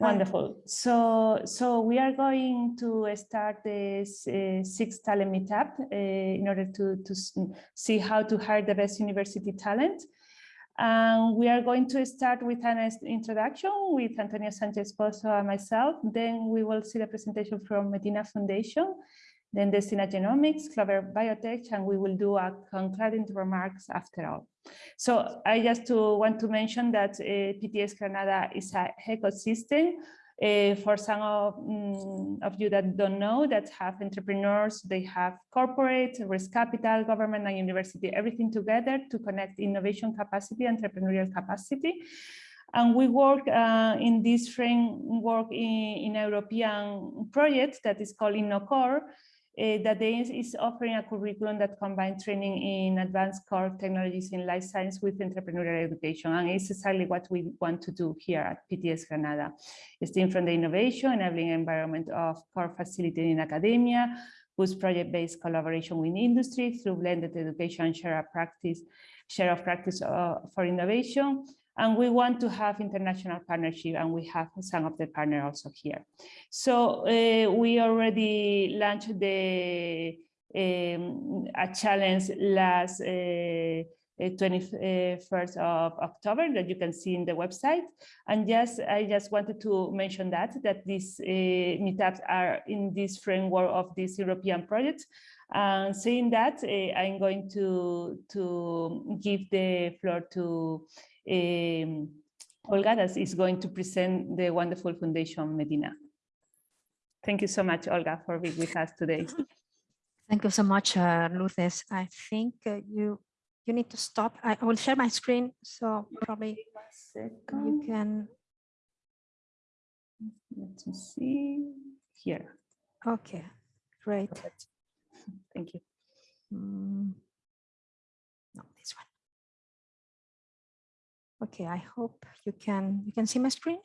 Wonderful. So, so we are going to start this uh, sixth talent meetup uh, in order to, to see how to hire the best university talent. And we are going to start with an introduction with Antonio Sanchez Pozo and myself. Then we will see the presentation from Medina Foundation, then Destina Genomics, Clover Biotech, and we will do a concluding remarks after all. So I just to want to mention that uh, PTS Granada is a ecosystem uh, for some of, um, of, you that don't know, that have entrepreneurs, they have corporate, risk capital, government and university, everything together to connect innovation capacity, entrepreneurial capacity. And we work uh, in this framework in, in European project that is called InnoCore, that they is offering a curriculum that combines training in advanced core technologies in life science with entrepreneurial education. And it's exactly what we want to do here at PTS Granada. Steam from the innovation, enabling environment of core facility in academia, boost project-based collaboration with industry through blended education and share of practice, share of practice uh, for innovation, and we want to have international partnership and we have some of the partners also here. So uh, we already launched the um, a challenge last uh, 21st of October that you can see in the website. And yes, I just wanted to mention that, that these uh, meetups are in this framework of this European project. And saying that, uh, I'm going to, to give the floor to um, Olga that is going to present the wonderful Foundation Medina. Thank you so much, Olga, for being with us today. Thank you so much, uh, Lourdes. I think uh, you you need to stop. I will share my screen, so probably you can. Let me see here. Okay, great. Perfect. Thank you. Mm. Okay, I hope you can you can see my screen.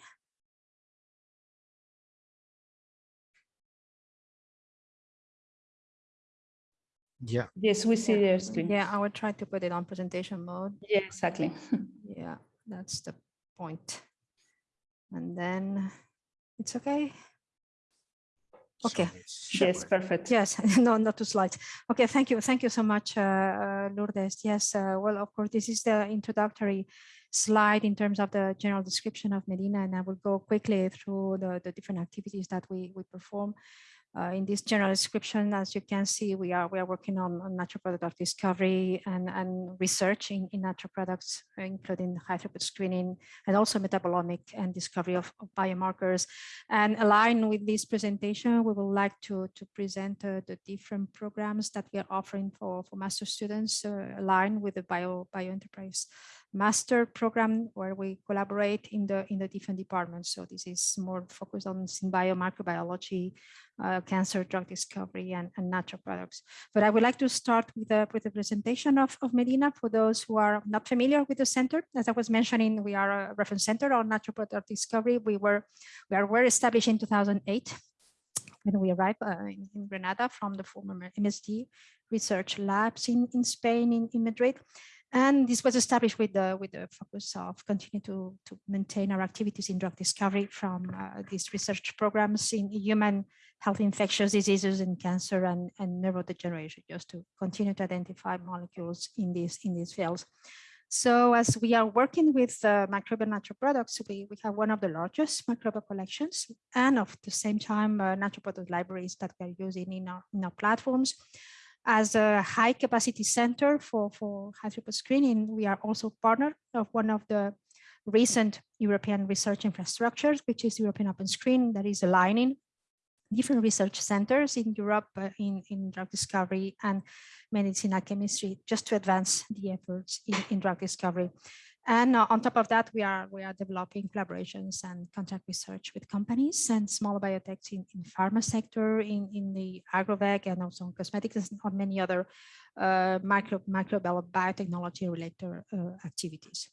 Yeah. Yes, we see yeah. the screen. Yeah, I will try to put it on presentation mode. Yeah, exactly. yeah, that's the point. And then it's okay. Okay. Sure. Yes, perfect. Yes, no, not two slides. Okay, thank you. Thank you so much, uh, Lourdes. Yes, uh, well, of course, this is the introductory slide in terms of the general description of Medina, and I will go quickly through the, the different activities that we, we perform. Uh, in this general description, as you can see, we are we are working on, on natural product discovery and, and research in, in natural products, including high throughput screening and also metabolomic and discovery of, of biomarkers. And aligned with this presentation, we would like to, to present uh, the different programs that we are offering for, for master students uh, aligned with the bio, bio enterprise master program where we collaborate in the in the different departments. So this is more focused on synbio microbiology, uh, cancer drug discovery and, and natural products. But I would like to start with a with a presentation of, of Medina for those who are not familiar with the center. As I was mentioning, we are a reference center on natural product discovery. We were we are were established in 2008 when we arrived uh, in, in, Granada from the former MSD research labs in, in Spain, in, in Madrid. And this was established with the with the focus of continuing to, to maintain our activities in drug discovery from uh, these research programs in human health infectious diseases and cancer and, and neurodegeneration, just to continue to identify molecules in these in these fields. So as we are working with uh, microbial natural products, we, we have one of the largest microbial collections and of the same time uh, natural product libraries that we are using in our, in our platforms. As a high capacity center for, for high throughput screening, we are also partner of one of the recent European research infrastructures, which is European Open Screen that is aligning different research centers in Europe uh, in, in drug discovery and medicinal chemistry just to advance the efforts in, in drug discovery. And uh, on top of that, we are we are developing collaborations and contract research with companies and small biotechs in, in pharma sector, in, in the agrovec and also in cosmetics and on many other uh, micro, microbial biotechnology related uh, activities.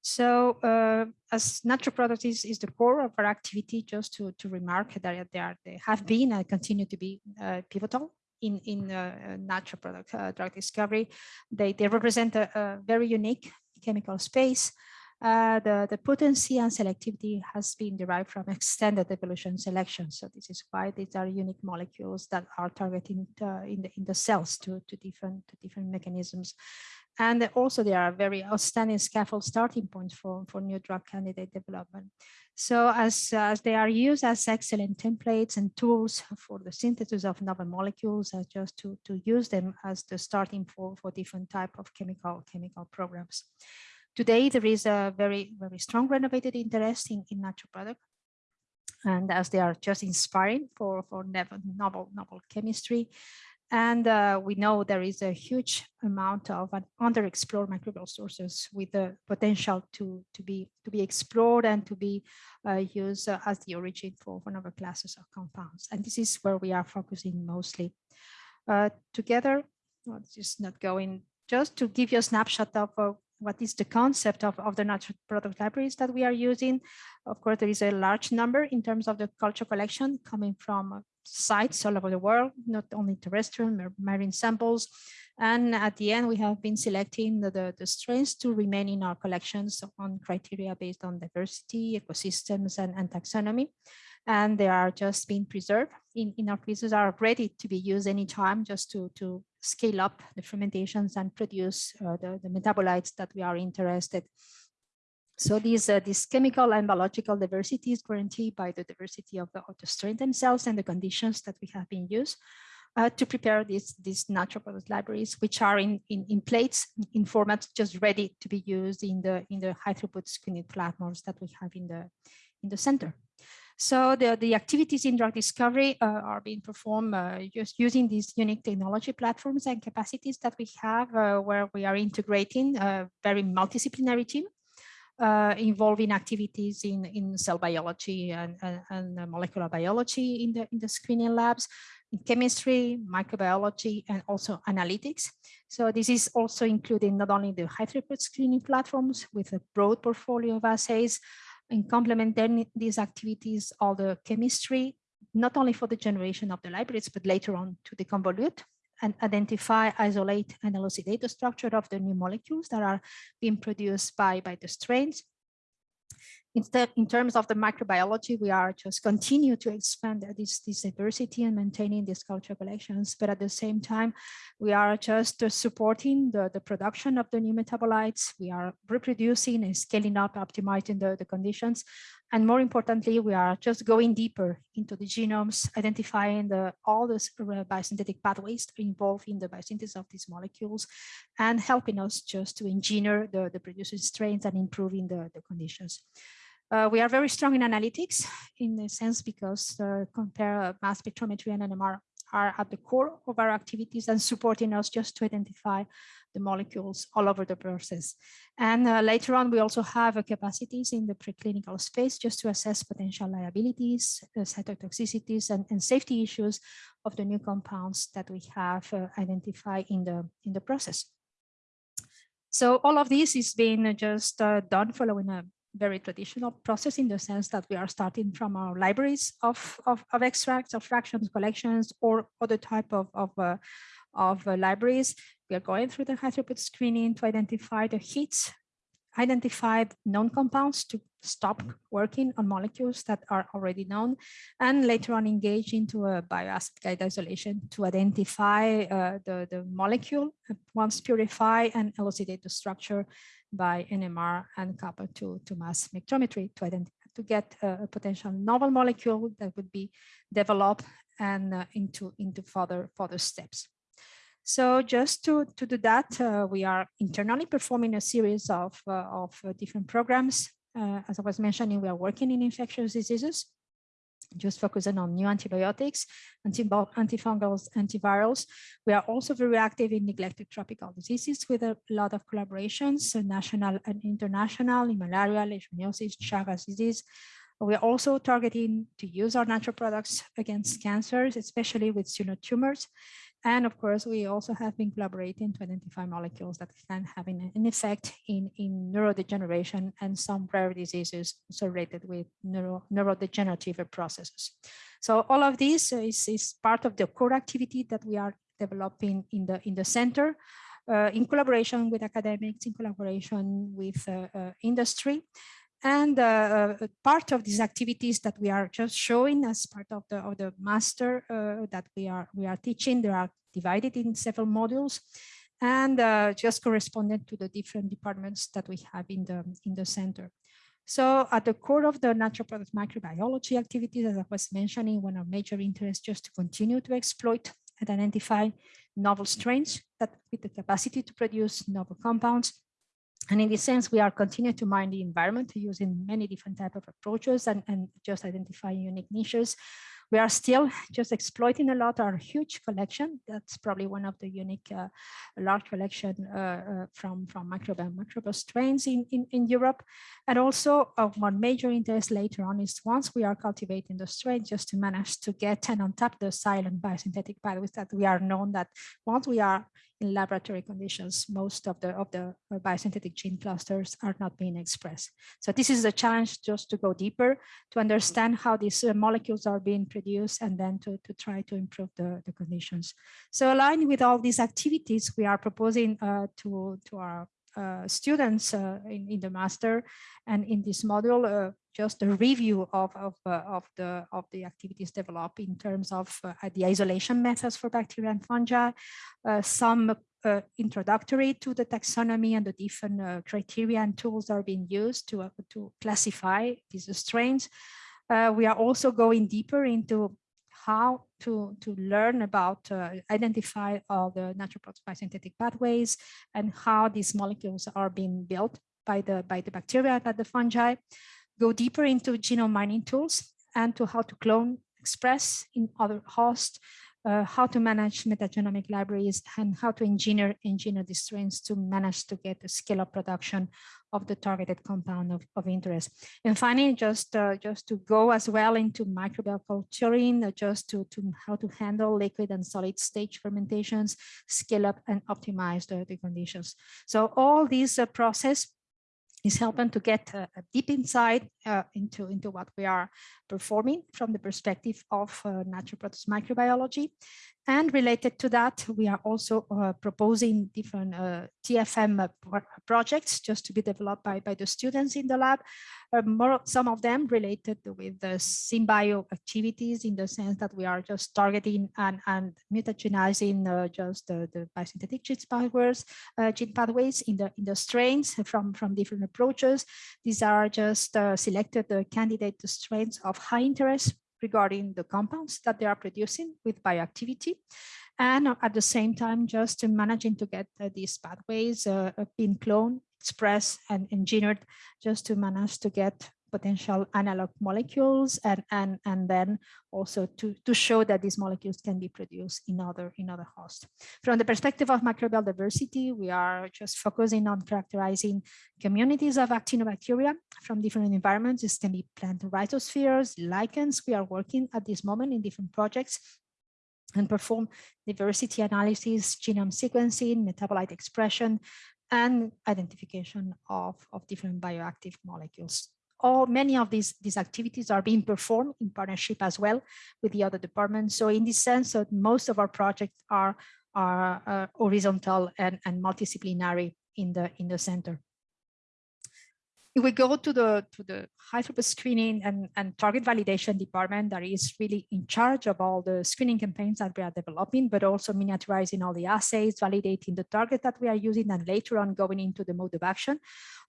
So uh, as natural products is, is the core of our activity, just to, to remark that they, are, they have been and continue to be uh, pivotal in, in uh, natural product drug discovery. They, they represent a, a very unique chemical space Uh, the, the potency and selectivity has been derived from extended evolution selection. So this is why these are unique molecules that are targeting uh, in, the, in the cells to, to, different, to different mechanisms. And also they are very outstanding scaffold starting points for, for new drug candidate development. So as, as they are used as excellent templates and tools for the synthesis of novel molecules, uh, just to, to use them as the starting for, for different type of chemical, chemical programs. Today, there is a very, very strong renovated interest in, in natural product. And as they are just inspiring for, for novel, novel chemistry, and uh, we know there is a huge amount of underexplored microbial sources with the potential to, to, be, to be explored and to be uh, used uh, as the origin for, novel classes of compounds. And this is where we are focusing mostly. Uh, together, well, just not going, just to give you a snapshot of uh, what is the concept of, of the natural product libraries that we are using. Of course, there is a large number in terms of the culture collection coming from sites all over the world, not only terrestrial, marine samples. And at the end, we have been selecting the, the, the strains to remain in our collections on criteria based on diversity, ecosystems, and, and taxonomy. And they are just being preserved in, in our quizzes are ready to be used anytime just to, to scale up the fermentations and produce uh, the, the metabolites that we are interested so these, uh, this chemical and biological diversity is guaranteed by the diversity of the, of the strain themselves and the conditions that we have been used uh, to prepare these, these natural product libraries, which are in, in, in plates, in formats just ready to be used in the, in the high throughput screening platforms that we have in the, in the center. So the, the activities in drug discovery uh, are being performed uh, just using these unique technology platforms and capacities that we have uh, where we are integrating a very multidisciplinary team uh, involving activities in, in cell biology and, and, and, molecular biology in the, in the screening labs, in chemistry, microbiology, and also analytics. So this is also including not only the high throughput screening platforms with a broad portfolio of assays, in complementing these activities, all the chemistry, not only for the generation of the libraries, but later on to deconvolute and identify, isolate, and elucidate the structure of the new molecules that are being produced by, by the strains. Instead, in terms of the microbiology, we are just continue to expand this, this diversity and maintaining these culture collections. But at the same time, we are just supporting the, the production of the new metabolites. We are reproducing and scaling up, optimizing the, the conditions and more importantly, we are just going deeper into the genomes, identifying the, all the uh, biosynthetic pathways involved in the biosynthesis of these molecules and helping us just to engineer the, the producing strains and improving the, the conditions. Uh, we are very strong in analytics in the sense because uh, compare mass spectrometry and NMR are at the core of our activities and supporting us just to identify the molecules all over the process. And uh, later on, we also have uh, capacities in the preclinical space just to assess potential liabilities, uh, cytotoxicities, and, and, safety issues of the new compounds that we have uh, identified in the, in the process. So all of this is being just uh, done following a very traditional process in the sense that we are starting from our libraries of, of, of extracts, of fractions, collections, or other type of, of, uh, of uh, libraries. We are going through the high throughput screening to identify the hits, identify known compounds to stop working on molecules that are already known, and later on engage into a bioassay guide isolation to identify uh, the, the molecule once purified and elucidate the structure by NMR and kappa to, to mass spectrometry to identify to get a, a potential novel molecule that would be developed and uh, into into further further steps. So just to, to do that, uh, we are internally performing a series of, uh, of uh, different programs. Uh, as I was mentioning, we are working in infectious diseases just focusing on new antibiotics, antifungals, antivirals. We are also very active in neglected tropical diseases with a lot of collaborations, national and international, in malaria, leishmaniasis, Chagas disease. We are also targeting to use our natural products against cancers, especially with tumors. And of course, we also have been collaborating to identify molecules that can have an, effect in, in neurodegeneration and some rare diseases related with neuro, neurodegenerative processes. So all of this is, is part of the core activity that we are developing in the, in the center. uh, in collaboration with academics, in collaboration with uh, uh, industry. And uh, uh, part of these activities that we are just showing as part of the of the master uh, that we are we are teaching, they are divided in several modules and uh, just correspondent to the different departments that we have in the in the center. So at the core of the natural product microbiology activities, as I was mentioning, one of major interests just to continue to exploit and identify novel strains that with the capacity to produce novel compounds and in this sense, we are continuing to mine the environment using many different type of approaches and, and just identifying unique niches we are still just exploiting a lot our huge collection. That's probably one of the unique uh, large collection uh, uh, from, from microbial microbial strains in, in, in Europe. And also of one major interest later on is once we are cultivating the strain just to manage to get and untap the silent biosynthetic pathways that we are known that once we are in laboratory conditions, most of the of the biosynthetic gene clusters are not being expressed. So this is a challenge just to go deeper to understand how these uh, molecules are being produced and then to, to try to improve the, the conditions. So aligned with all these activities, we are proposing uh, to, to our uh, students uh, in, in the master and in this module uh, just a review of, of, uh, of, the, of the activities developed in terms of uh, the isolation methods for bacteria and fungi, uh, some uh, introductory to the taxonomy and the different uh, criteria and tools that are being used to, uh, to classify these strains. we are also going deeper into how to, to learn about, identify all the natural process synthetic pathways and how these molecules are being built by the, by the bacteria and the fungi go deeper into genome mining tools and to how to clone, express in other hosts, uh, how to manage metagenomic libraries and how to engineer engineer these strains to manage to get a scale up production of the targeted compound of, of interest. And finally, just uh, just to go as well into microbial culturing, uh, just to, to how to handle liquid and solid stage fermentations, scale up and optimize the, the conditions. So all these uh, process is helping to get a, a deep insight uh, into, into what we are performing from the perspective of uh, natural process microbiology. And related to that, we are also uh, proposing different uh, TFM uh, projects just to be developed by, by the students in the lab. Uh, more, some of them related with the synbio activities in the sense that we are just targeting and, and mutagenizing uh, just the, the biosynthetic gene pathways, uh, gene pathways in the, in the strains from, from different approaches. These are just selected candidate strains of high interest regarding the compounds that they are producing with bioactivity. And at the same time, just managing to get uh, these pathways uh, being cloned, expressed and engineered just to manage to get potential analog molecules and and and then also to to show that these molecules can be produced in other in other hosts. From the perspective of microbial diversity we are just focusing on characterizing communities of actinobacteria from different environments. This can be plant rhizospheres lichens. We are working at this moment in different projects and perform diversity analysis genome sequencing metabolite expression and identification of, of different bioactive molecules all many of these these activities are being performed in partnership as well with the other departments. So in this sense, so most of our projects are are uh, horizontal and, and multidisciplinary in the in the center. If we go to the to the high throughput screening and, and target validation department that is really in charge of all the screening campaigns that we are developing, but also miniaturizing all the assays, validating the target that we are using, and later on going into the mode of action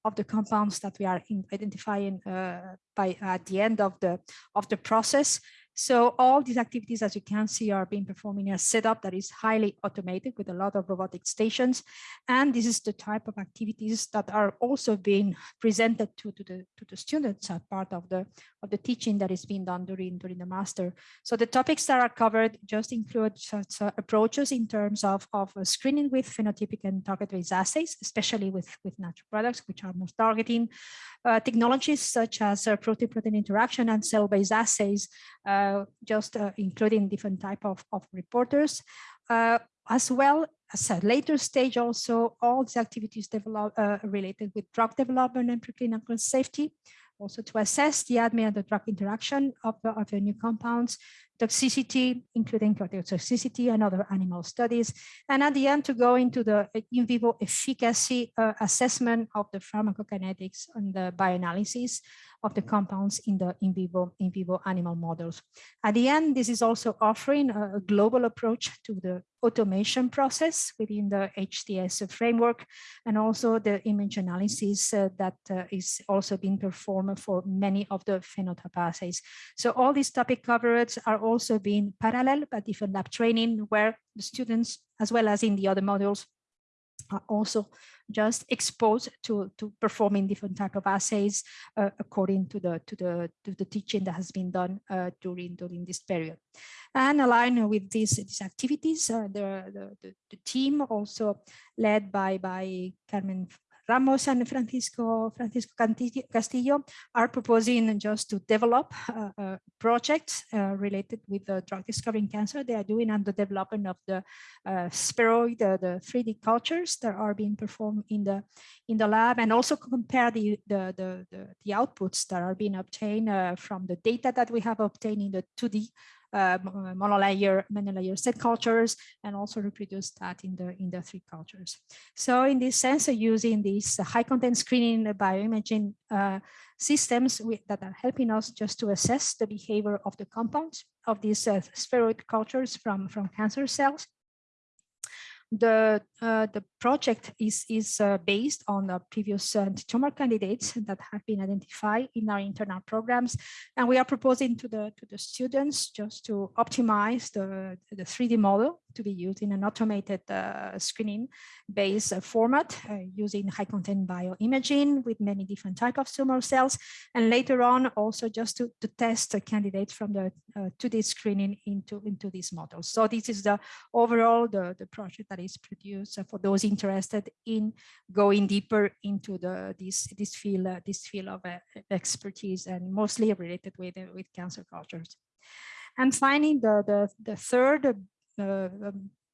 of the compounds that we are identifying uh, by at the end of the of the process so all these activities, as you can see, are being performed in a setup that is highly automated with a lot of robotic stations. And this is the type of activities that are also being presented to, to, the, to the students as part of the, of the teaching that is being done during, during the master. So the topics that are covered just include such uh, approaches in terms of, of uh, screening with phenotypic and target-based assays, especially with, with natural products, which are most targeting, uh, technologies such as uh, protein-protein interaction and cell-based assays, just uh, including different type of, of reporters, uh, as well as a later stage also all the activities develop, related with drug development and preclinical safety, also to assess the ADME and the drug interaction of the, of the new compounds, toxicity, including toxicity and other animal studies. And at the end, to go into the in vivo efficacy uh, assessment of the pharmacokinetics and the bioanalysis of the compounds in the in vivo, in vivo animal models. At the end, this is also offering a, global approach to the automation process within the HTS framework and also the image analysis uh, that uh, is also being performed for many of the phenotype assays. So all these topic coverage are also being parallel but different lab training where the students as well as in the other modules are also just exposed to to performing different type of assays uh, according to the to the to the teaching that has been done uh, during during this period. And aligned with these these activities uh, the, the the team also led by by Carmen Ramos and Francisco, Francisco Castillo are proposing just to develop uh, uh, projects uh, related with the drug discovery in cancer. They are doing the development of the uh, spheroid, the 3D cultures that are being performed in the in the lab, and also compare the the the, the, the outputs that are being obtained uh, from the data that we have obtained in the 2D uh, monolayer, monolayer set cultures and also reproduce that in the in the three cultures. So in this sense, uh, using these high content screening bioimaging uh, systems that are helping us just to assess the behavior of the compounds of these uh, spheroid cultures from, from cancer cells the uh, the project is is uh, based on the previous uh, tumor candidates that have been identified in our internal programs, and we are proposing to the to the students just to optimize the the 3D model to be used in an automated uh, screening based uh, format uh, using high content bioimaging with many different type of tumor cells, and later on also just to to test the candidates from the 2D screening into into these models. So this is the overall the the project that is produced for those interested in going deeper into the this this field uh, this field of uh, expertise and mostly related with uh, with cancer cultures. And finally, the the the third uh,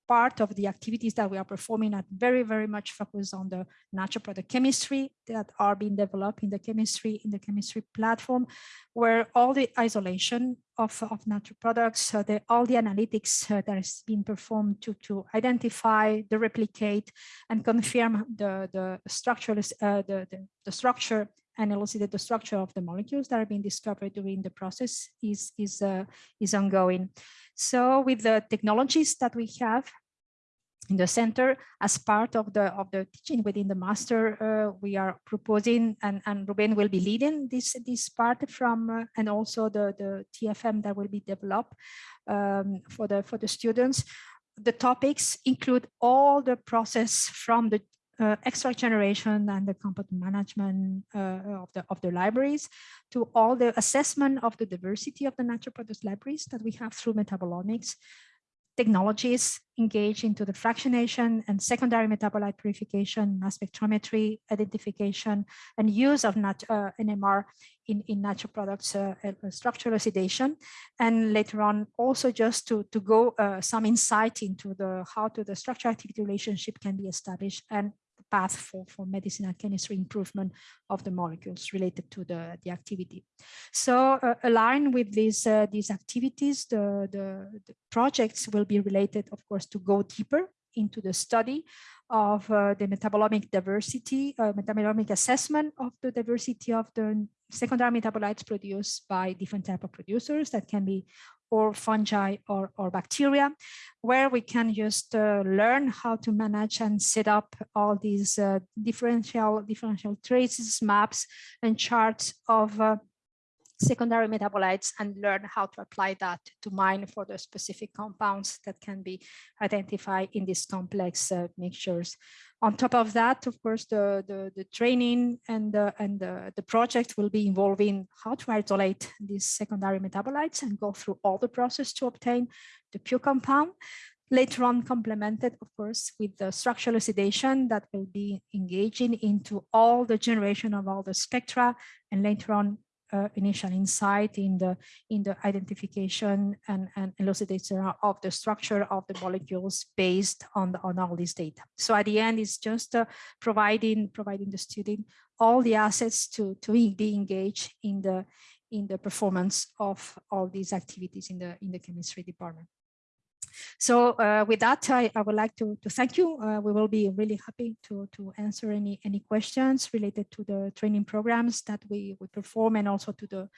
part of the activities that we are performing are very, very much focused on the natural product chemistry that are being developed in the chemistry, in the chemistry platform, where all the isolation of, of natural products, uh, the, all the analytics uh, that is being performed to, to identify, the replicate, and confirm the, the structural, uh, the, the, the structure and elucidate the structure of the molecules that are being discovered during the process is, is, uh, is ongoing. So with the technologies that we have in the center as part of the of the teaching within the master uh, we are proposing and and Ruben will be leading this this part from uh, and also the the TFM that will be developed um, for the for the students the topics include all the process from the uh, extract generation and the component management uh, of the of the libraries to all the assessment of the diversity of the natural products libraries that we have through metabolomics technologies engaged into the fractionation and secondary metabolite purification, mass spectrometry, identification, and use of nat uh, NMR in, in natural products uh, uh, structural oxidation. And later on, also just to, to go uh, some insight into the how to the structure activity relationship can be established and path for, for medicinal chemistry improvement of the molecules related to the, the activity. So uh, aligned with these, uh, these activities, the, the, the, projects will be related, of course, to go deeper into the study of uh, the metabolomic diversity, uh, metabolomic assessment of the diversity of the secondary metabolites produced by different type of producers that can be or fungi or, or bacteria, where we can just uh, learn how to manage and set up all these uh, differential, differential traces, maps, and charts of uh, secondary metabolites and learn how to apply that to mine for the specific compounds that can be identified in these complex uh, mixtures. On top of that, of course, the, the, the training and, the, and the, the project will be involving how to isolate these secondary metabolites and go through all the process to obtain the pure compound. Later on complemented, of course, with the structural elucidation that will be engaging into all the generation of all the spectra and later on uh, initial insight in the in the identification and, and elucidation of the structure of the molecules based on the, on all this data. So at the end, it's just uh, providing providing the student all the assets to to be engaged in the in the performance of all these activities in the in the chemistry department. So uh, with that, I, I, would like to, to thank you. Uh, we will be really happy to, to answer any, any questions related to the training programs that we, we perform and also to the,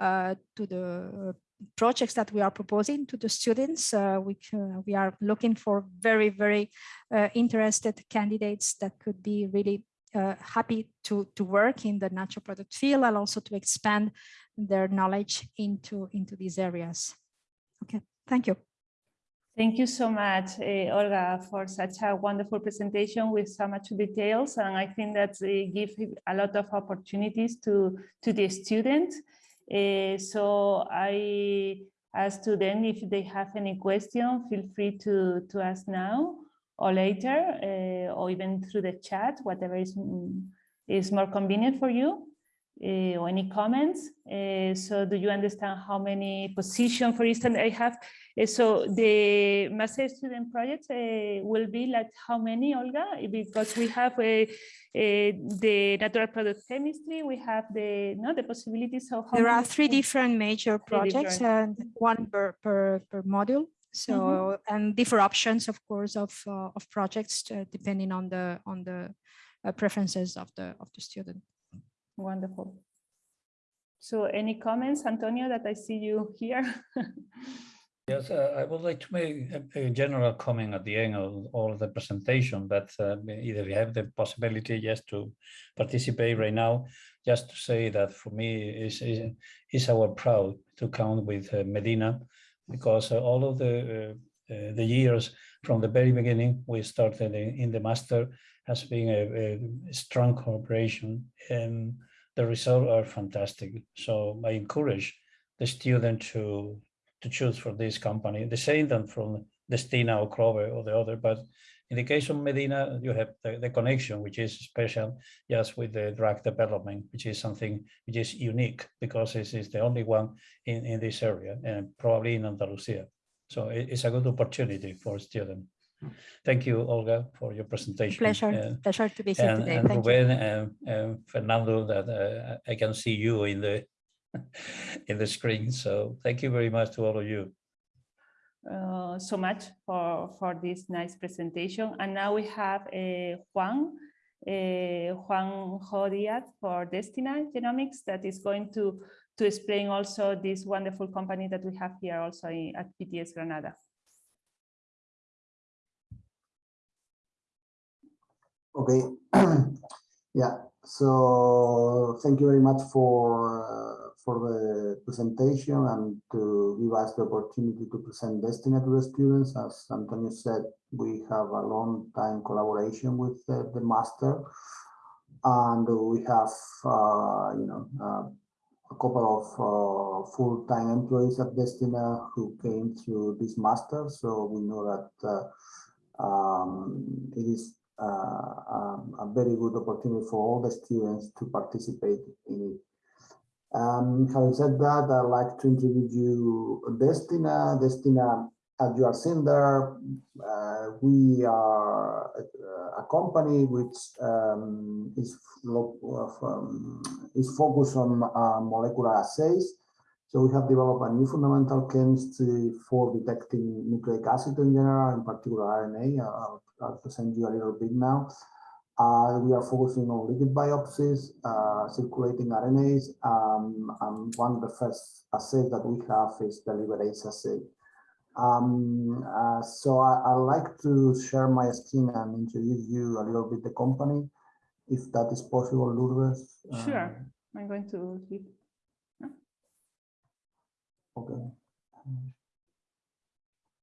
uh, to the projects that we are proposing to the students, uh, which uh, we are looking for very, very uh, interested candidates that could be really happy to, to work in the natural product field and also to expand their knowledge into, into these areas. Okay, thank you. Thank you so much, uh, Olga, for such a wonderful presentation with so much details. And I think that it gives a lot of opportunities to, to the students. Uh, so I ask to them if they have any question, feel free to, to ask now or later, uh, or even through the chat, whatever is, is more convenient for you. Uh, or any comments. Uh, so do you understand how many positions, for instance, I have? Uh, so the master student projects will be like how many, Olga? Because we have the natural product chemistry, we have the no the possibilities of. there are three different major projects, different. and one per, per, per module. So mm -hmm. and different options, of course, of uh, of projects uh, depending on the on the uh, preferences of the of the student. Wonderful. So any comments, Antonio, that I see you here? yes, uh, I would like to make a, a, general comment at the end of all of the presentation, but uh, either we have the possibility just to participate right now, just to say that for me is is, our proud to count with uh, Medina, because uh, all of the uh, uh, the years from the very beginning we started in, in the master has been a, a strong cooperation the results are fantastic. So I encourage the student to to choose for this company, the same than from Destina or Clover or the other. But in the case of Medina, you have the, the connection, which is special just with the drug development, which is something which is unique because this is the only one in, in this area and probably in Andalusia. So it, it's a good opportunity for students. Thank you, Olga, for your presentation. Pleasure, uh, pleasure to be here and, today. And Thank Ruben you. and, and Fernando, that uh, I can see you in the in the screen. So thank you very much to all of you. Uh, so much for for this nice presentation. And now we have uh, Juan. Uh, Juan Jodiat for Destina Genomics that is going to to explain also this wonderful company that we have here also in, at PTS Granada. Okay. yeah. So thank you very much for uh, for the presentation and to give us the opportunity to present Destina to the students. As Antonio said, we have a long time collaboration with uh, the master, and we have uh, you know uh, a couple of uh, full-time employees at Destina who came through this master. So we know that uh, um, it is um, a very good opportunity for all the students to participate in it. Um, having said that, I'd like to introduce you Destina. Destina, as you are seeing there, uh, we are a, a company which um, is, um, is focused on uh, molecular assays. So we have developed a new fundamental chemistry for detecting nucleic acid in general, in particular RNA. I'll, I'll present you a little bit now. Uh, we are focusing on liquid biopsies, uh, circulating RNAs, um, and one of the first assays that we have is the liberase assay. Um, uh, so I, would like to share my screen and introduce you a little bit the company, if that is possible, Lourdes. Sure, I'm going to Okay.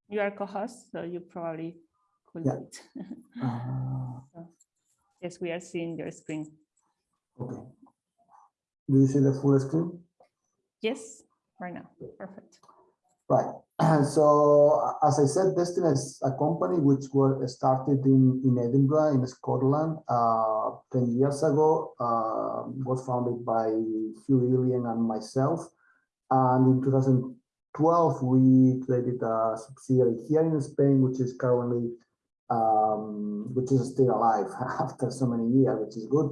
You are co-host, so you probably could yeah. do it. uh, so, yes, we are seeing your screen. Okay. Do you see the full screen? Yes, right now. Perfect. Right. So as I said, Destina is a company which was started in, in Edinburgh, in Scotland, uh, 10 years ago, uh, was founded by Hugh Ilyine and myself. And in 2012, we created a subsidiary here in Spain, which is currently, um, which is still alive after so many years, which is good.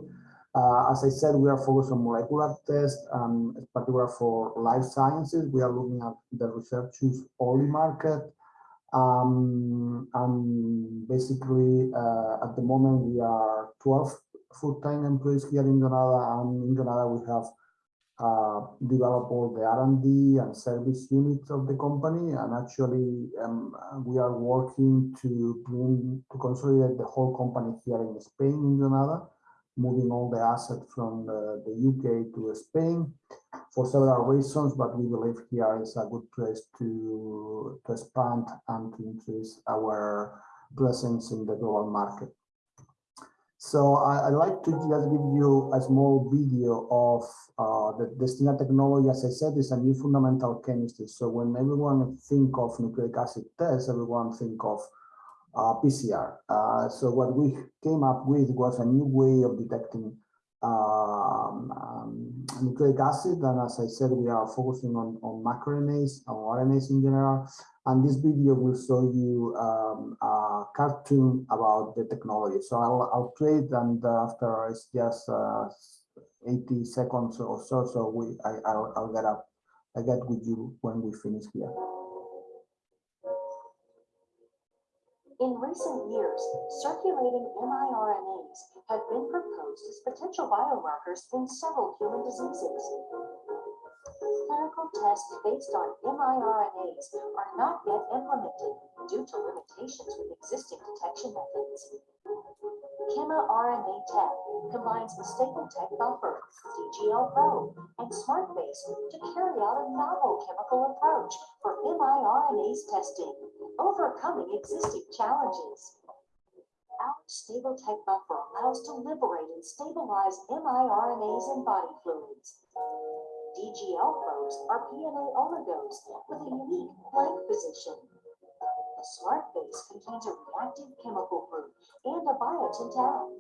Uh, as I said, we are focused on molecular tests, um, in particular for life sciences. We are looking at the research use only market. Um, and basically, uh, at the moment, we are 12 full-time employees here in Granada. And in Granada, we have uh, developed all the R&D and service units of the company. And actually, um, we are working to bring, to consolidate the whole company here in Spain, in Granada moving all the assets from the, the, UK to Spain for several reasons, but we believe here is a good place to, to expand and to increase our presence in the global market. So I, would like to just give you a small video of uh, the Destina technology. As I said, is a new fundamental chemistry. So when everyone think of nucleic acid tests, everyone think of uh, PCR. Uh, so what we came up with was a new way of detecting um, um, nucleic acid. And as I said, we are focusing on, on microRNAs, on RNAs in general. And this video will show you um, a cartoon about the technology. So I'll, I'll it and uh, after it's just uh, 80 seconds or so, so we, I, I'll, I'll get up, I get with you when we finish here. In recent years, circulating miRNAs have been proposed as potential biomarkers in several human diseases. Clinical tests based on miRNAs are not yet implemented due to limitations with existing detection methods. ChemiRNA Tech combines the Stable Tech Buffer, DGL Pro, and SmartBase to carry out a novel chemical approach for miRNAs testing overcoming existing challenges. Our stable tech buffer allows to liberate and stabilize miRNAs in body fluids. DGL probes are PNA oligos with a unique blank position. The smart base contains a reactive chemical group and a biotin tag.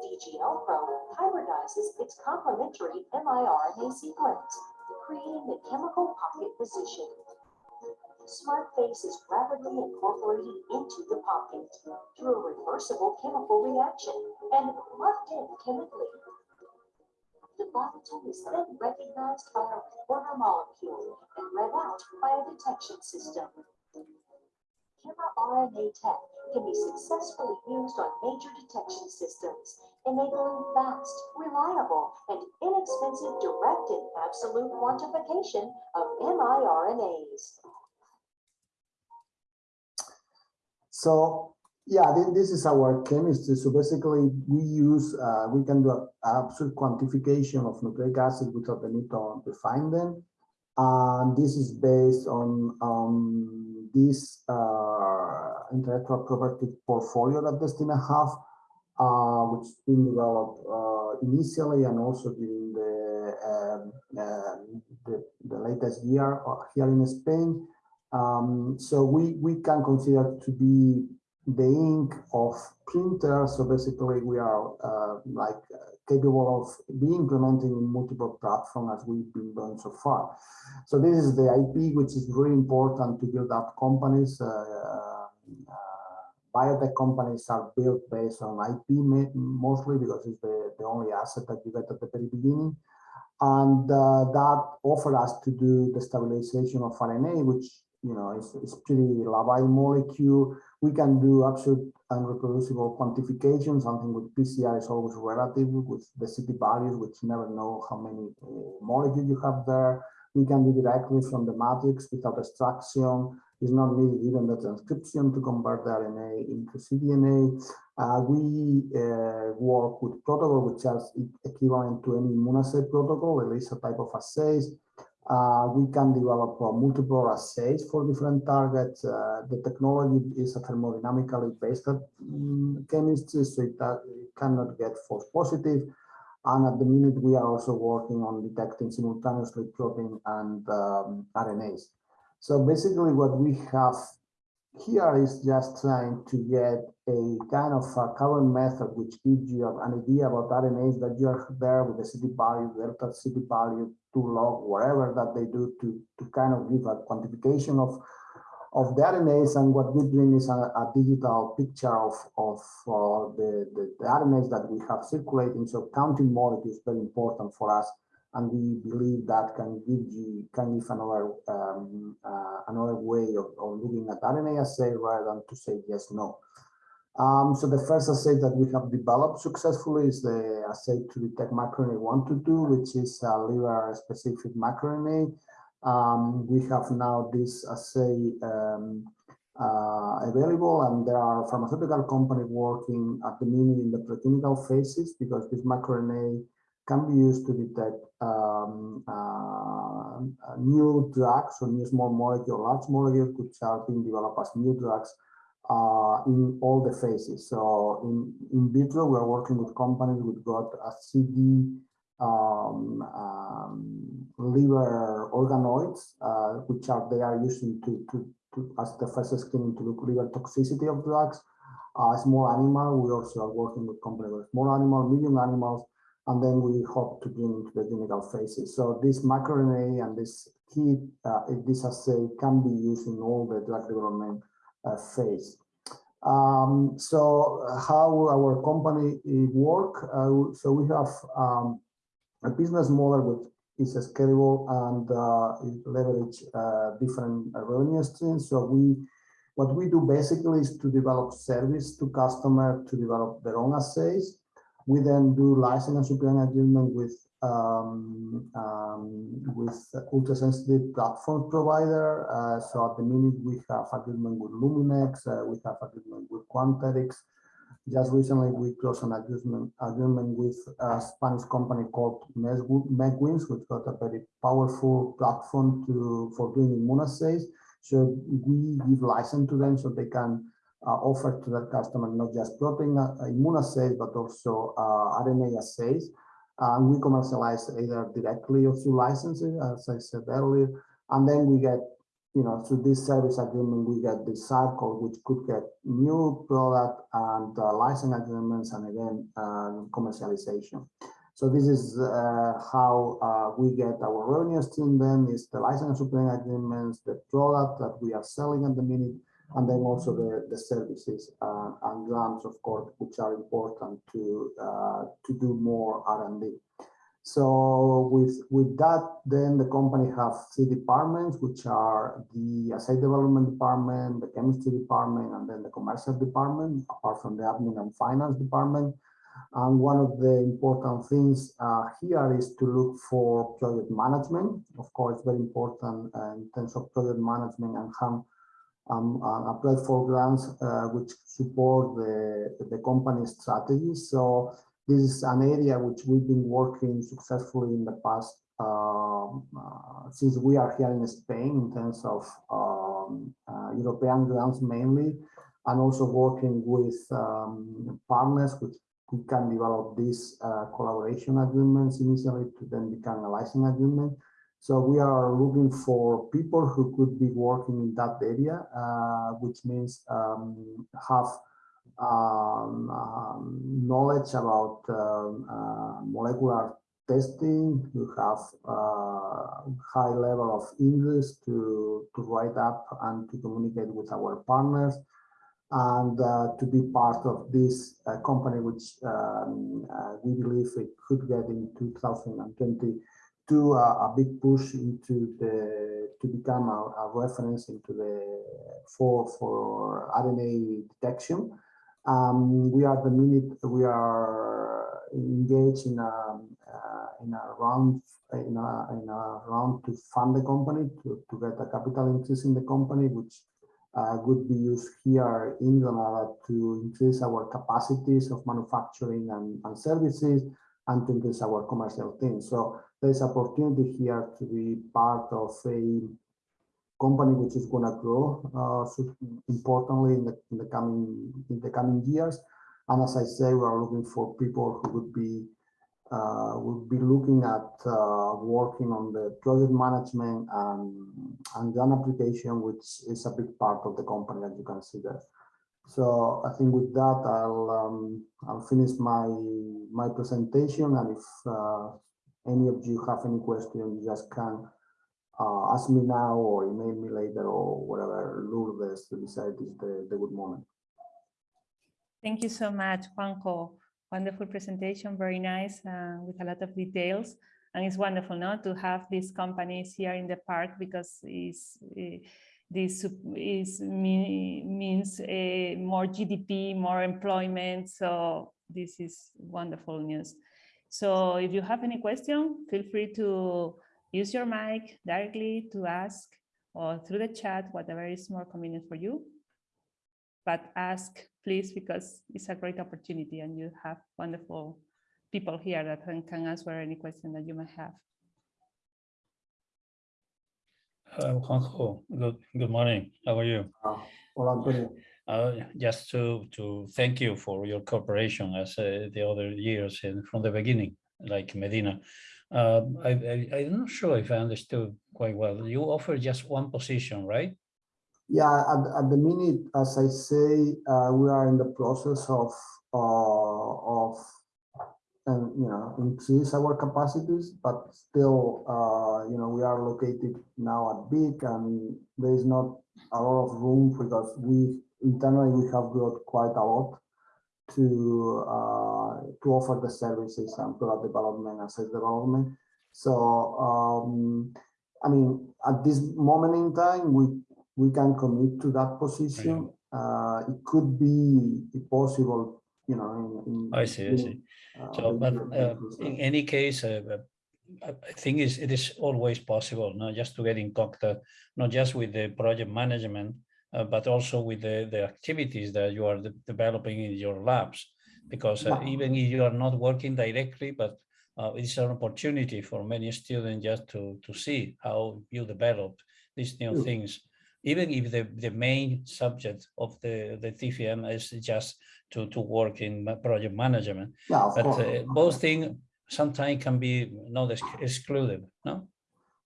DGL probe hybridizes its complementary miRNA sequence, creating the chemical pocket position. SmartBase is rapidly incorporated into the pocket through a reversible chemical reaction and locked in chemically. The biotin is then recognized by a reporter molecule and read out by a detection system. RNA tech can be successfully used on major detection systems, enabling fast, reliable, and inexpensive direct and absolute quantification of miRNAs. So yeah, this is our chemistry. So basically we use, uh, we can do absolute quantification of nucleic acid without the need to refine them. And this is based on um, this uh, intellectual property portfolio that Destina have, uh, which has been developed uh, initially and also during the, um, um, the, the latest year uh, here in Spain. Um, so we, we can consider to be the ink of printers. So basically we are uh, like uh, capable of being implementing in multiple platforms as we've been doing so far. So this is the IP, which is very important to build up companies. Uh, uh, biotech companies are built based on IP mostly because it's the, the only asset that you get at the very beginning. And uh, that offered us to do the stabilization of RNA, which you know, it's, it's pretty labile molecule. We can do absolute and reproducible quantification. Something with PCR is always relative with the CT values, which never know how many uh, molecules you have there. We can do directly from the matrix without extraction. It's not needed even the transcription to convert the RNA into cDNA. Uh, we uh, work with protocol, which is equivalent to any immunoassay protocol, at least a type of assays. Uh, we can develop uh, multiple assays for different targets. Uh, the technology is a thermodynamically based um, chemistry, so it, it, cannot get false positive. And at the minute, we are also working on detecting simultaneously protein and um, RNAs. So basically what we have here is just trying to get a kind of a current method which gives you an idea about RNAs that you are there with the CT value, delta CT value, to log, whatever that they do to, to kind of give a quantification of of the RNAs and what we bring is a, a digital picture of, of uh, the, the, the, RNAs that we have circulating. So counting molecules is very important for us. And we believe that can give you can give another um, uh, another way of, of looking at RNA assay rather than to say yes, no. Um, so the first assay that we have developed successfully is the assay to detect microRNA 122, which is a liver specific microRNA. Um, we have now this assay um, uh, available and there are pharmaceutical companies working at the minute in the preclinical phases because this microRNA can be used to detect um, uh, new drugs or new small molecule, large molecules which are being developed as new drugs uh, in all the phases. So in, in vitro, we're working with companies who've got a CD um, um, liver organoids, uh, which are they are using to, to, to as the first screening to look liver toxicity of drugs. Uh, small animal, we also are working with companies with small animal, medium animals, and then we hope to bring into the clinical phases. So this microRNA and this key, uh, this assay can be used in all the drug development phase. Um, so how our company work? Uh, so we have um, a business model which is scalable and uh, leverage uh, different revenue streams. So we, what we do basically is to develop service to customer to develop their own assays. We then do license and supply agreement with um, um, with ultra-sensitive platform provider. Uh, so at the minute we have agreement with Luminex, uh, we have agreement with Quanterix, just recently, we closed an agreement, agreement with a Spanish company called MedWins, which got a very powerful platform to for doing immunoassays. So we give license to them so they can uh, offer to their customer not just protein uh, immunoassays, but also uh, RNA assays. And we commercialize either directly or through licensing, as I said earlier. And then we get you know, through this service agreement, we get the cycle, which could get new product and uh, license agreements and again, uh, commercialization. So this is uh, how uh, we get our revenue stream then is the license agreements, the product that we are selling at the minute, and then also the, the services uh, and grants, of course, which are important to, uh, to do more R&D. So with, with that, then the company have three departments, which are the assay development department, the chemistry department, and then the commercial department, apart from the admin and finance department. And one of the important things uh, here is to look for project management. Of course, very important uh, in terms of project management and have um, applied for grants uh, which support the, the company's strategy. So this is an area which we've been working successfully in the past um, uh, since we are here in Spain in terms of um, uh, European grants mainly, and also working with um, partners which we can develop these uh, collaboration agreements initially to then become a licensing agreement. So we are looking for people who could be working in that area, uh, which means um, have um, um, knowledge about um, uh, molecular testing, you have uh, high level of interest to, to write up and to communicate with our partners. And uh, to be part of this uh, company, which um, uh, we believe it could get in 2020 to a big push into the to become a, a reference into the for for RNA detection um, we are the minute we are engaged in a uh, in a round in a in a round to fund the company to to get a capital increase in the company, which uh, would be used here in Granada to increase our capacities of manufacturing and, and services and to increase our commercial team. So there's opportunity here to be part of a company which is going to grow uh, importantly in the, in the coming in the coming years. And as I say, we are looking for people who would be uh, we'll be looking at uh, working on the project management and, and an application, which is a big part of the company, as you can see there. So I think with that, I'll um, I'll finish my my presentation, and if uh, any of you have any questions, you just can uh, ask me now or email me later or whatever Lourdes to decide is the, the good moment. Thank you so much, Juanjo. Wonderful presentation, very nice, uh, with a lot of details. And it's wonderful not to have these companies here in the park because it's, uh, this is means uh, more GDP, more employment. So this is wonderful news. So if you have any question, feel free to use your mic directly to ask or through the chat, whatever is more convenient for you. But ask please, because it's a great opportunity and you have wonderful people here that can, can answer any question that you might have. Uh, Juanjo, good, good morning. How are you? Uh, hola, Antonio. Uh, just to to thank you for your cooperation as uh, the other years and from the beginning, like Medina. Um, I, I, I'm not sure if I understood quite well. You offer just one position, right? Yeah, at, at the minute, as I say, uh, we are in the process of uh, of and you know increase our capacities, but still, uh, you know, we are located now at BIC, and there is not a lot of room because we internally we have got quite a lot to uh, to offer the services and product development and sales development. So, um, I mean, at this moment in time, we we can commit to that position. Uh, it could be possible, you know. In, in I see, I see. uh, So, but uh, in any case, uh, uh, I I think is it is always possible, not just to get in contact, not just with the project management, uh, but also with the, the activities that you are de- developing in your labs. Because uh, Yeah. even if you are not working directly, but uh, it's an opportunity for many students just to, to see how you develop these new Sure. things. Even if the, the main subject of the, the TFM is just to, to work in project management. yeah, But uh, both things sometimes can be not ex- excluded, no?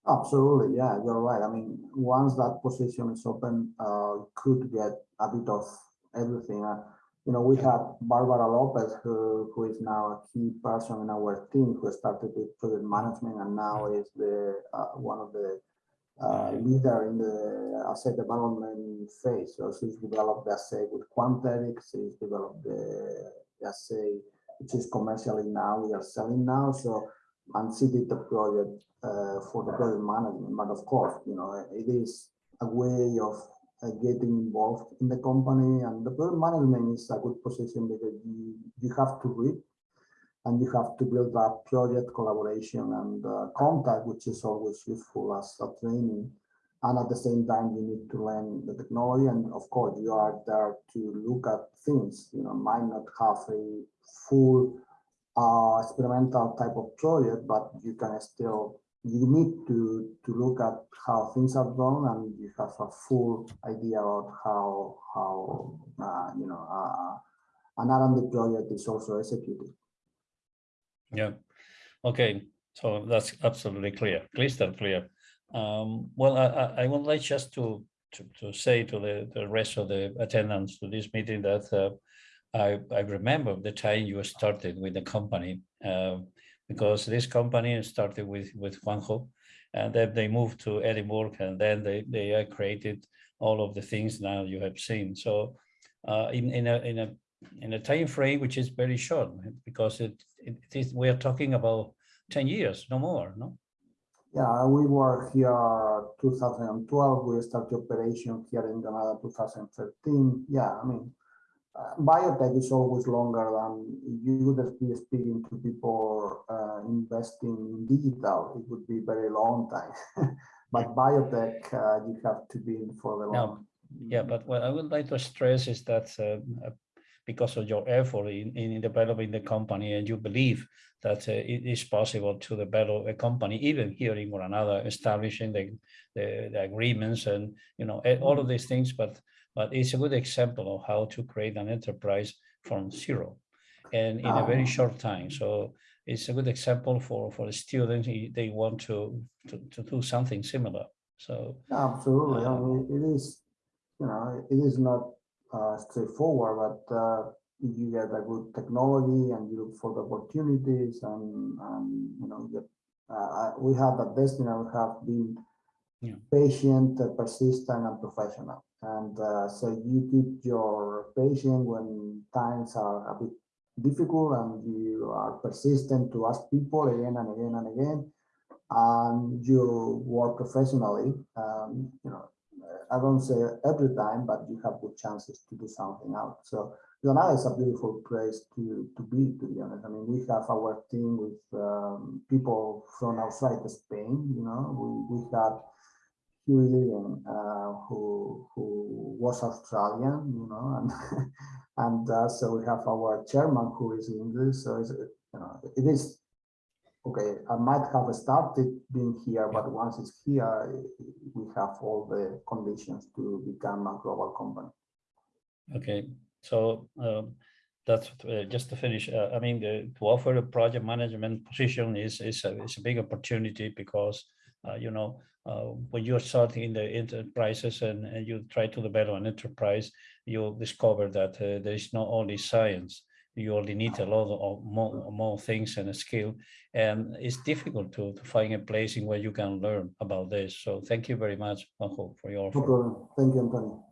Absolutely, yeah, you're right. I mean, once that position is open, uh, could get a bit of everything. Uh, you know, we have Barbara Lopez, who, who is now a key person in our team, who started with project management and now is the uh, one of the uh, leader in the assay development phase. So she's developed the assay with Quanterix, she's developed the, the assay, which is commercially now, we are selling now. So, and did the project uh, for the project management. But of course, you know, it is a way of uh, getting involved in the company and the project management is a good position because you, you have to read and you have to build up project collaboration and uh, contact, which is always useful as a training. And at the same time, you need to learn the technology. And of course, you are there to look at things, you know, might not have a full uh, experimental type of project, but you can still, you need to, to look at how things are done and you have a full idea about how, how uh, you know, uh, an R&D project is also executed. Yeah, okay, so that's absolutely clear, crystal clear. Um, well, I, I, I would like just to, to, to say to the, the rest of the attendants to this meeting that uh, I, I remember the time you started with the company, uh, because this company started with, with Juanjo, and then they moved to Edinburgh, and then they, they created all of the things now you have seen. So uh, in, in a, in a in a time frame which is very short because it, it is we are talking about 10 years no more no Yeah, we were here 2012. We started operation here in Granada 2013. Yeah, I mean, uh, biotech is always longer than you would be speaking to people uh, investing in digital. It would be very long time. but biotech, uh, you have to be in for the No, long. yeah but what i would like to stress is that uh, because of your effort in, in developing the company and you believe that uh, it is possible to develop a company even here in Granada establishing the, the, the agreements and you know eh, all of these things but but it's a good example of how to create an enterprise from zero and in a very short time so it's a good example for for the students. He- They want to to, to do something similar. So Absolutely. I Um, mean, it is, you know, it is not uh, straightforward, but uh, you get a good technology and you look for the opportunities and, and you know, you get, uh, we have at Destina, we have been Yeah. patient, uh, persistent, and professional. And uh, so you keep your patient when times are a bit difficult and you are persistent to ask people again and again and again and you work professionally, um, you know, I don't say every time, but you have good chances to do something out. So Granada is a beautiful place to, to be, to be honest. I mean, we have our team with um, people from outside Spain, you know, we, we had Hugh Ilyine, uh, who, who was Australian, you know, and, and uh, so we have our chairman who is English. So it's, you know, it is okay, I might have started being here, but once it's here, we have all the conditions to become a global company. Okay, so um, that's uh, just to finish. Uh, I mean, the, to offer a project management position is is a, is a big opportunity because you know uh, when you're starting in the enterprises and, and you try to develop an enterprise, you'll discover that uh, there is not only science. You only need a lot of more, more things and a skill, and it's difficult to, to find a place in where you can learn about this. So thank you very much, Juanjo, for your No offer. problem. Thank you, Antonio.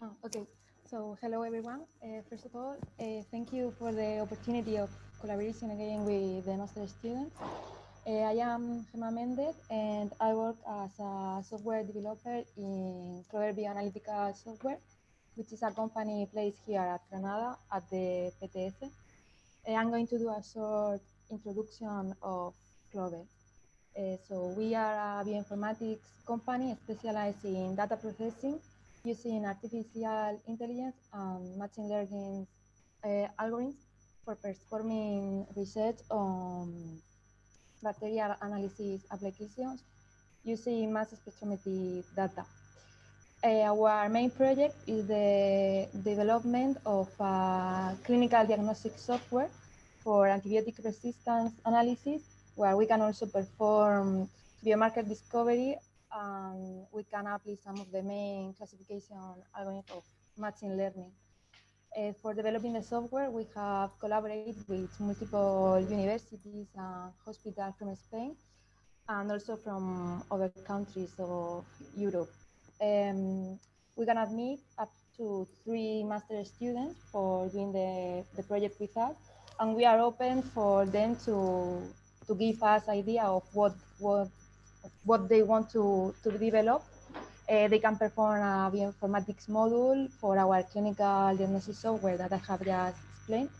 Oh, okay, so hello everyone. Uh, first of all, uh, thank you for the opportunity of collaboration again with the master students. Uh, I am Gemma Mendez and I work as a software developer in Clover Bioanalytical Software, which is a company placed here at Granada at the PTS. Uh, I'm going to do a short introduction of Clover. Uh, so we are a bioinformatics company specialized in data processing using artificial intelligence and machine learning uh, algorithms for performing research on bacterial analysis applications using mass spectrometry data. Uh, our main project is the development of clinical diagnostic software for antibiotic resistance analysis, where we can also perform biomarker discovery and we can apply some of the main classification algorithms of machine learning. Uh, for developing the software, we have collaborated with multiple universities and hospitals from Spain and also from other countries of Europe. Um, we can admit up to three master students for doing the, the project with us, and we are open for them to, to give us idea of what, what what they want to, to develop. Uh, they can perform a bioinformatics module for our clinical diagnosis software that I have just explained,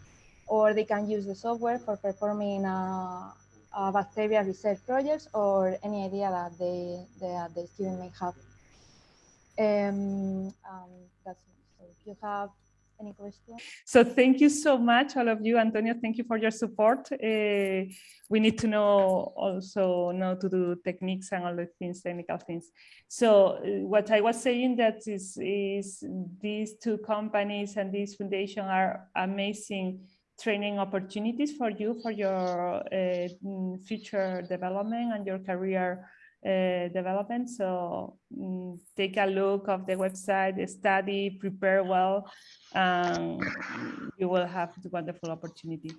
or they can use the software for performing a, a bacteria research projects or any idea that they, that the student may have. Um, um, that's. So if you have any questions. So thank you so much, all of you. Antonio, thank you for your support. Uh, we need to know also know to do techniques and all the things, technical things. So uh, what I was saying that is, is these two companies and this foundation are amazing training opportunities for you for your uh, future development and your career uh, development. So um, take a look of the website, study, prepare well, and you will have the wonderful opportunity.